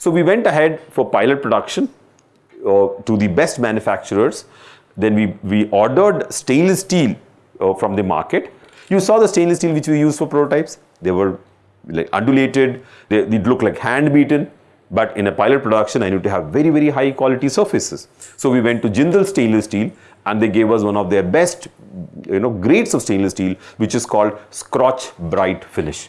So we went ahead for pilot production uh, to the best manufacturers. Then we, we ordered stainless steel uh, from the market. You saw the stainless steel which we used for prototypes. They were like undulated, they, they look like hand beaten. But in a pilot production, I need to have very, very high quality surfaces. So we went to Jindal stainless steel and they gave us one of their best you know, grades of stainless steel, which is called Scotch-Brite finish.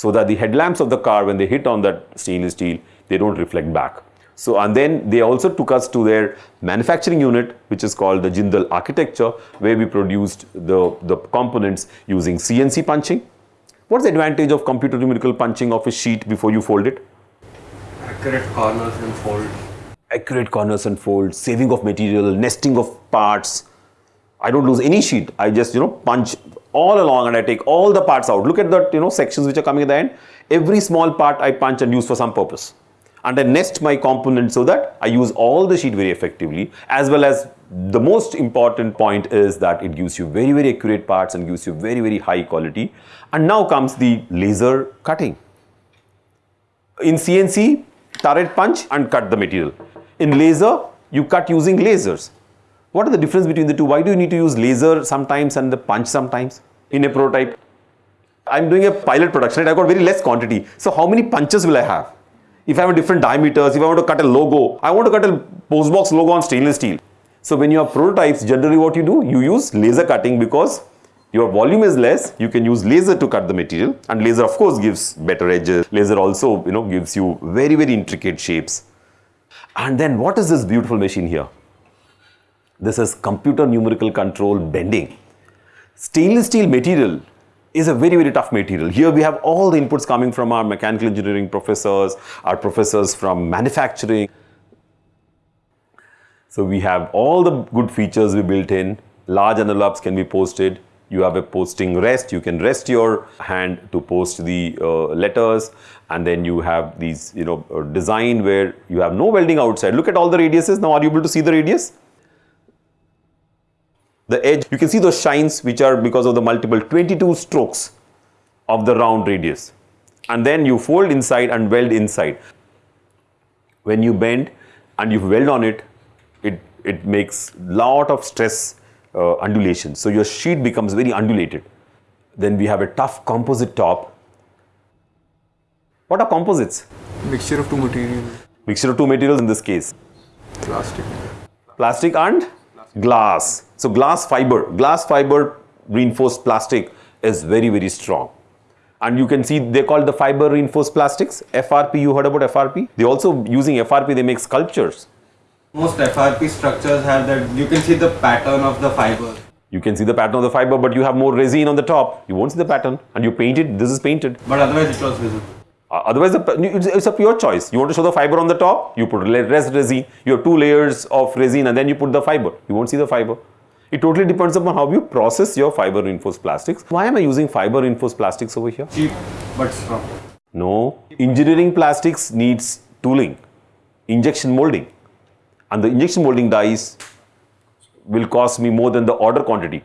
So that the headlamps of the car, when they hit on that stainless steel, they don't reflect back. So, and then they also took us to their manufacturing unit, which is called the Jindal architecture, where we produced the, the components using CNC punching. What's the advantage of computer numerical punching of a sheet before you fold it? Accurate corners and folds. Accurate corners and folds, saving of material, nesting of parts. I don't lose any sheet. I just, you know, punch all along and I take all the parts out. Look at the, you know, sections which are coming at the end. Every small part I punch and use for some purpose and I nest my components so that I use all the sheet very effectively as well as the most important point is that it gives you very very accurate parts and gives you very very high quality and now comes the laser cutting. In CNC turret punch and cut the material. In laser you cut using lasers. What are the difference between the two? Why do you need to use laser sometimes and the punch sometimes in a prototype? I'm doing a pilot production, right? I've got very less quantity. So how many punches will I have? If I have different diameters, if I want to cut a logo, I want to cut a postbox logo on stainless steel. So when you have prototypes, generally what you do, you use laser cutting because your volume is less, you can use laser to cut the material and laser of course gives better edges. Laser also, you know, gives you very, very intricate shapes. And then what is this beautiful machine here? This is computer numerical control bending. Stainless steel material is a very, very tough material. Here we have all the inputs coming from our mechanical engineering professors, our professors from manufacturing. So we have all the good features we built in. Large envelopes can be posted. You have a posting rest. You can rest your hand to post the uh, letters. And then you have these, you know, uh, design where you have no welding outside. Look at all the radiuses. Now are you able to see the radius? The edge, you can see those shines which are because of the multiple 22 strokes of the round radius. And then you fold inside and weld inside. When you bend and you weld on it, it, it makes lot of stress uh, undulation. So your sheet becomes very undulated. Then we have a tough composite top. What are composites? Mixture of two materials. Mixture of two materials in this case. Plastic. Plastic and glass. So glass fiber, glass fiber reinforced plastic is very, very strong. And you can see they call the fiber reinforced plastics, FRP, you heard about FRP? They also using FRP, they make sculptures. Most FRP structures have that, you can see the pattern of the fiber. You can see the pattern of the fiber, but you have more resin on the top. You won't see the pattern and you paint it, this is painted. But otherwise it was visible. Uh, otherwise, it's a pure choice. You want to show the fiber on the top, you put rest resin. You have two layers of resin and then you put the fiber. You won't see the fiber. It totally depends upon how you process your fiber reinforced plastics. Why am I using fiber reinforced plastics over here? Cheap but strong. No. Engineering plastics needs tooling, injection molding. And the injection molding dies will cost me more than the order quantity.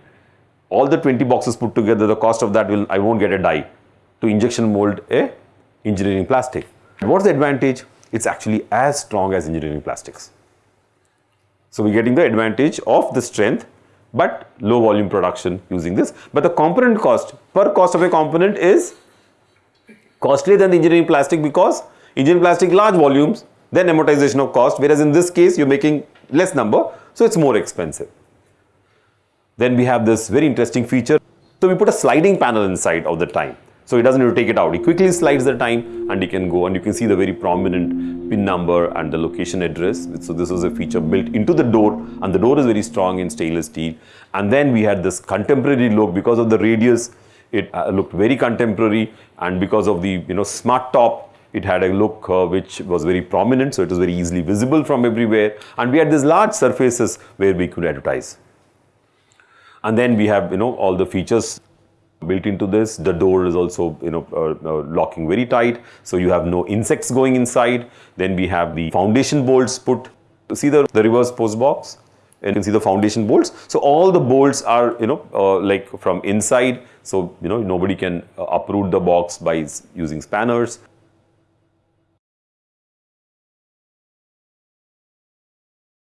All the 20 boxes put together, the cost of that will, I won't get a die to injection mold a engineering plastic. What's the advantage? It's actually as strong as engineering plastics. So we're getting the advantage of the strength but low volume production using this. But the component cost per cost of a component is costlier than the engineering plastic because engineering plastic large volumes then amortization of cost whereas in this case you're making less number so it's more expensive. Then we have this very interesting feature. So we put a sliding panel inside of the time. So he doesn't need to take it out. He quickly slides the time and he can go and you can see the very prominent pin number and the location address. So this was a feature built into the door and the door is very strong in stainless steel. And then we had this contemporary look because of the radius. It uh, looked very contemporary and because of the you know smart top it had a look uh, which was very prominent so it was very easily visible from everywhere and we had these large surfaces where we could advertise and then we have you know all the features Built into this, the door is also you know uh, uh, locking very tight, so you have no insects going inside. Then we have the foundation bolts put. See the, the reverse post box? And you can see the foundation bolts. So all the bolts are you know uh, like from inside. So you know nobody can uh, uproot the box by using spanners.